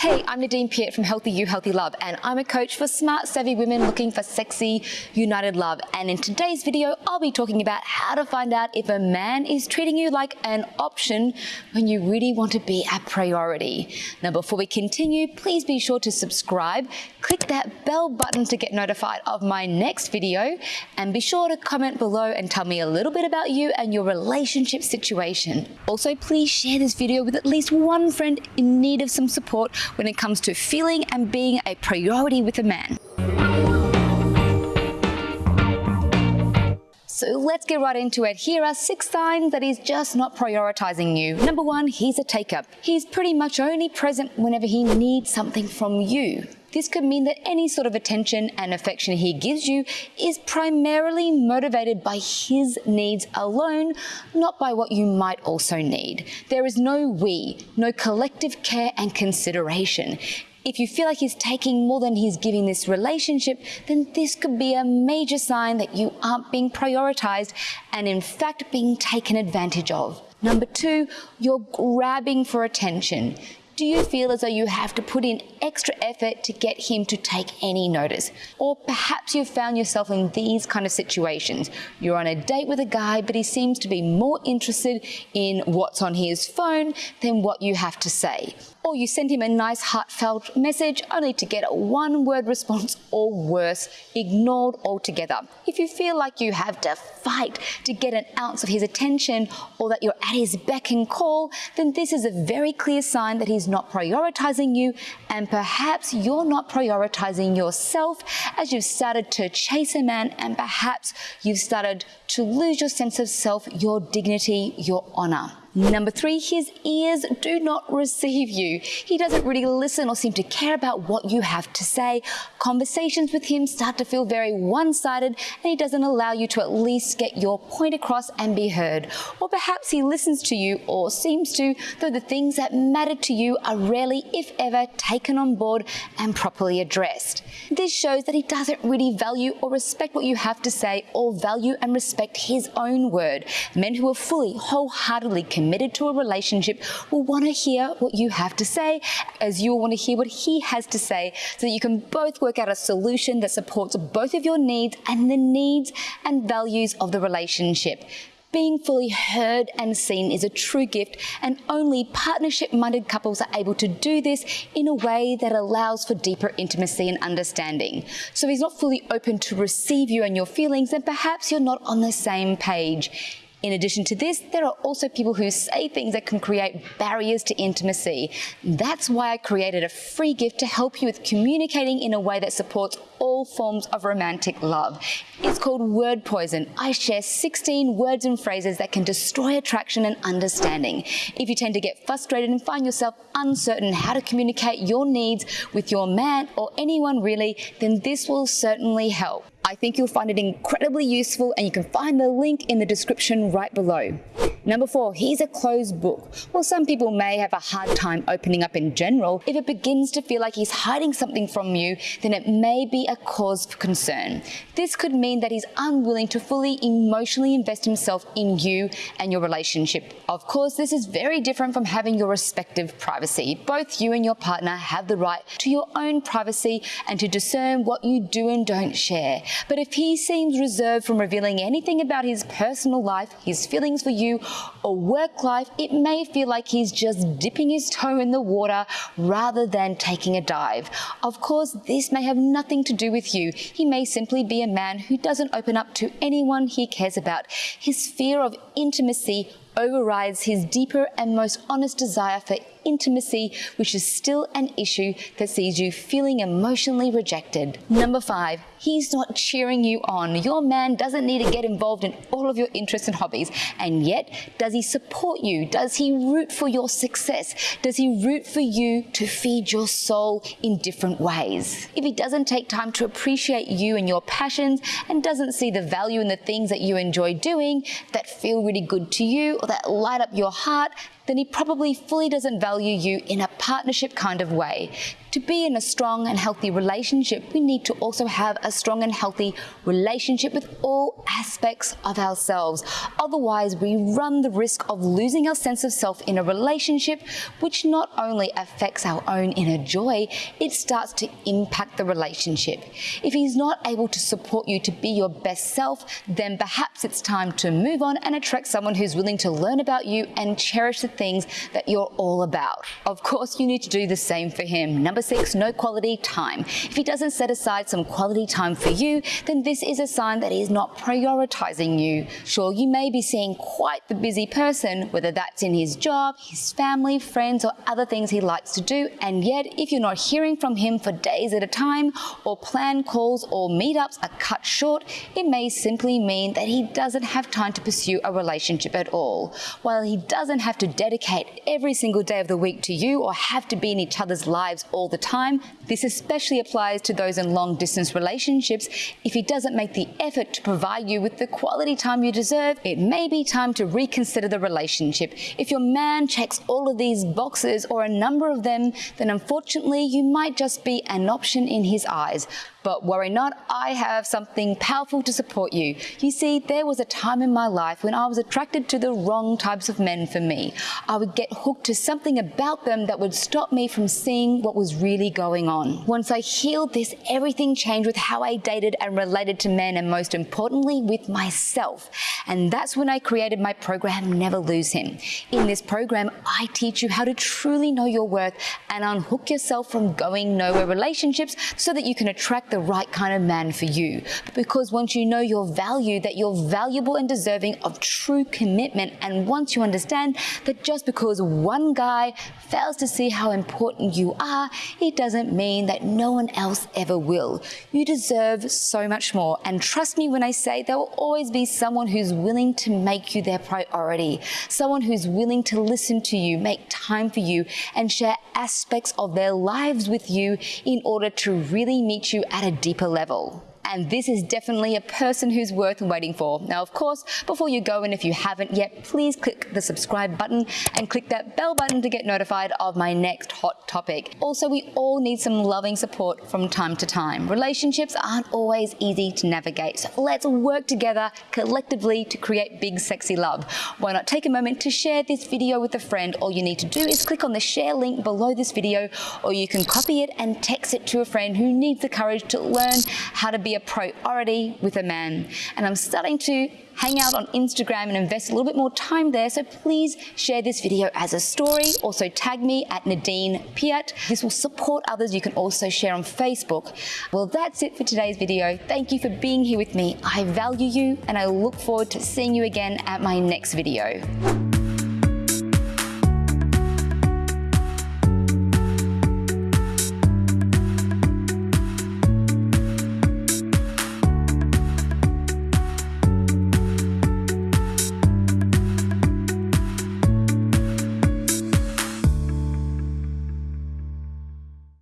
Hey, I'm Nadine Piat from Healthy You, Healthy Love, and I'm a coach for smart, savvy women looking for sexy, united love. And in today's video, I'll be talking about how to find out if a man is treating you like an option when you really want to be a priority. Now, before we continue, please be sure to subscribe, click that bell button to get notified of my next video, and be sure to comment below and tell me a little bit about you and your relationship situation. Also, please share this video with at least one friend in need of some support when it comes to feeling and being a priority with a man. So let's get right into it. Here are six signs that he's just not prioritizing you. Number one, he's a taker. He's pretty much only present whenever he needs something from you. This could mean that any sort of attention and affection he gives you is primarily motivated by his needs alone, not by what you might also need. There is no we, no collective care and consideration. If you feel like he's taking more than he's giving this relationship, then this could be a major sign that you aren't being prioritized and in fact being taken advantage of. Number two, you're grabbing for attention. Do you feel as though you have to put in extra effort to get him to take any notice? Or perhaps you've found yourself in these kind of situations. You're on a date with a guy, but he seems to be more interested in what's on his phone than what you have to say. Or you send him a nice heartfelt message only to get a one word response or worse, ignored altogether. If you feel like you have to fight to get an ounce of his attention or that you're at his beck and call, then this is a very clear sign that he's not prioritizing you and perhaps you're not prioritizing yourself as you've started to chase a man and perhaps you've started to lose your sense of self, your dignity, your honor. Number three, his ears do not receive you. He doesn't really listen or seem to care about what you have to say. Conversations with him start to feel very one-sided and he doesn't allow you to at least get your point across and be heard. Or perhaps he listens to you or seems to, though the things that matter to you are rarely, if ever, taken on board and properly addressed. This shows that he doesn't really value or respect what you have to say or value and respect his own word. Men who are fully, wholeheartedly committed to a relationship will want to hear what you have to say as you will want to hear what he has to say so that you can both work out a solution that supports both of your needs and the needs and values of the relationship. Being fully heard and seen is a true gift, and only partnership minded couples are able to do this in a way that allows for deeper intimacy and understanding. So, if he's not fully open to receive you and your feelings, then perhaps you're not on the same page. In addition to this, there are also people who say things that can create barriers to intimacy. That's why I created a free gift to help you with communicating in a way that supports all forms of romantic love. It's called Word Poison. I share 16 words and phrases that can destroy attraction and understanding. If you tend to get frustrated and find yourself uncertain how to communicate your needs with your man or anyone really, then this will certainly help. I think you'll find it incredibly useful and you can find the link in the description right below. Number four, he's a closed book. While some people may have a hard time opening up in general, if it begins to feel like he's hiding something from you, then it may be a cause for concern. This could mean that he's unwilling to fully emotionally invest himself in you and your relationship. Of course, this is very different from having your respective privacy. Both you and your partner have the right to your own privacy and to discern what you do and don't share. But if he seems reserved from revealing anything about his personal life, his feelings for you, or work life, it may feel like he's just dipping his toe in the water rather than taking a dive. Of course, this may have nothing to do with you. He may simply be a man who doesn't open up to anyone he cares about. His fear of intimacy overrides his deeper and most honest desire for intimacy, which is still an issue that sees you feeling emotionally rejected. Number five, he's not cheering you on. Your man doesn't need to get involved in all of your interests and hobbies. And yet, does he support you? Does he root for your success? Does he root for you to feed your soul in different ways? If he doesn't take time to appreciate you and your passions and doesn't see the value in the things that you enjoy doing that feel really good to you or that light up your heart, then he probably fully doesn't value you in a partnership kind of way. To be in a strong and healthy relationship, we need to also have a strong and healthy relationship with all aspects of ourselves. Otherwise, we run the risk of losing our sense of self in a relationship, which not only affects our own inner joy, it starts to impact the relationship. If he's not able to support you to be your best self, then perhaps it's time to move on and attract someone who's willing to learn about you and cherish the things that you're all about. Of course, you need to do the same for him. Number six, no quality time. If he doesn't set aside some quality time for you, then this is a sign that he's not prioritizing you. Sure, you may be seeing quite the busy person, whether that's in his job, his family, friends, or other things he likes to do, and yet if you're not hearing from him for days at a time, or plan calls or meetups are cut short, it may simply mean that he doesn't have time to pursue a relationship at all. While he doesn't have to dedicate every single day of the week to you or have to be in each other's lives all the time, this especially applies to those in long distance relationships. If he doesn't make the effort to provide you with the quality time you deserve, it may be time to reconsider the relationship. If your man checks all of these boxes or a number of them, then unfortunately you might just be an option in his eyes. But worry not, I have something powerful to support you. You see, there was a time in my life when I was attracted to the wrong types of men for me. I would get hooked to something about them that would stop me from seeing what was really going on. Once I healed this, everything changed with how I dated and related to men and most importantly, with myself. And that's when I created my program, Never Lose Him. In this program, I teach you how to truly know your worth and unhook yourself from going nowhere relationships so that you can attract the right kind of man for you. Because once you know your value, that you're valuable and deserving of true commitment, and once you understand that just because one guy fails to see how important you are, it doesn't mean that no one else ever will. You deserve so much more. And trust me when I say there will always be someone who's willing to make you their priority, someone who's willing to listen to you, make time for you, and share aspects of their lives with you in order to really meet you at a deeper level and this is definitely a person who's worth waiting for. Now, of course, before you go and if you haven't yet, please click the subscribe button and click that bell button to get notified of my next hot topic. Also, we all need some loving support from time to time. Relationships aren't always easy to navigate, so let's work together collectively to create big, sexy love. Why not take a moment to share this video with a friend? All you need to do is click on the share link below this video, or you can copy it and text it to a friend who needs the courage to learn how to be priority with a man. And I'm starting to hang out on Instagram and invest a little bit more time there. So please share this video as a story. Also tag me at Nadine Piat. This will support others. You can also share on Facebook. Well, that's it for today's video. Thank you for being here with me. I value you and I look forward to seeing you again at my next video.